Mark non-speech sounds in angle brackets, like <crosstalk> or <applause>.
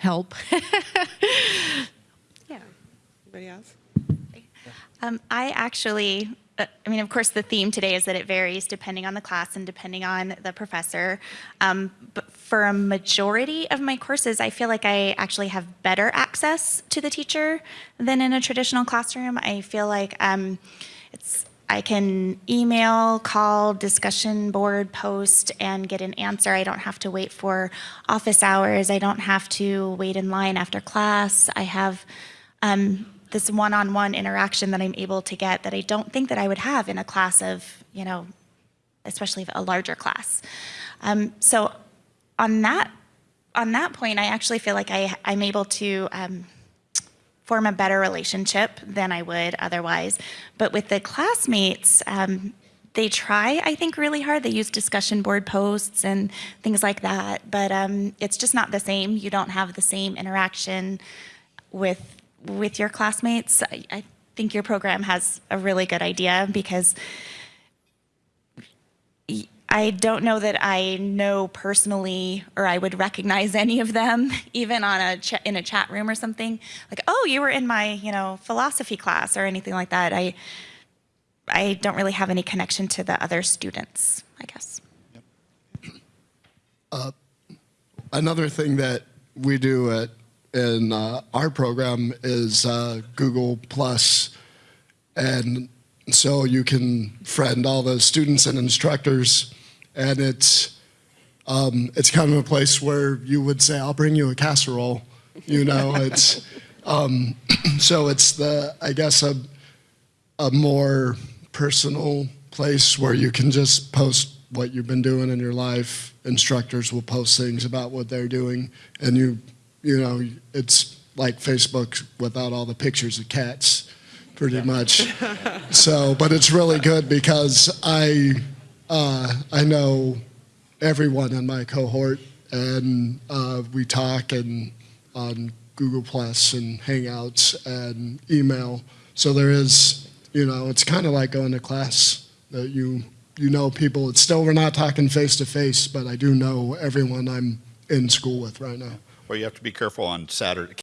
help. <laughs> Yeah. Anybody else? Um, I actually, uh, I mean, of course, the theme today is that it varies depending on the class and depending on the professor. Um, but for a majority of my courses, I feel like I actually have better access to the teacher than in a traditional classroom. I feel like um, it's I can email, call, discussion board, post, and get an answer. I don't have to wait for office hours. I don't have to wait in line after class. I have um, this one-on-one interaction that I'm able to get that I don't think that I would have in a class of, you know, especially a larger class. Um, so on that on that point, I actually feel like I, I'm able to um, form a better relationship than I would otherwise. But with the classmates, um, they try, I think, really hard. They use discussion board posts and things like that, but um, it's just not the same. You don't have the same interaction with with your classmates. I, I think your program has a really good idea because I don't know that I know personally or I would recognize any of them, <laughs> even on a in a chat room or something. Like, oh, you were in my you know philosophy class or anything like that. I I don't really have any connection to the other students. I guess. Yep. Another thing that we do at in uh, our program is uh, Google Plus, and so you can friend all the students and instructors, and it's um, it's kind of a place where you would say, "I'll bring you a casserole," you know. <laughs> It's um, <clears throat> so it's the I guess a a more personal place where you can just post what you've been doing in your life. Instructors will post things about what they're doing, and you, you know, it's like Facebook without all the pictures of cats, pretty much. <laughs> so, but it's really good because I, uh, I know everyone in my cohort, and uh, we talk and on Google Plus and Hangouts and email. So there is, you know, it's kind of like going to class that you you know people. It's still we're not talking face to face, but I do know everyone I'm in school with right now. Well, you have to be careful on Saturday.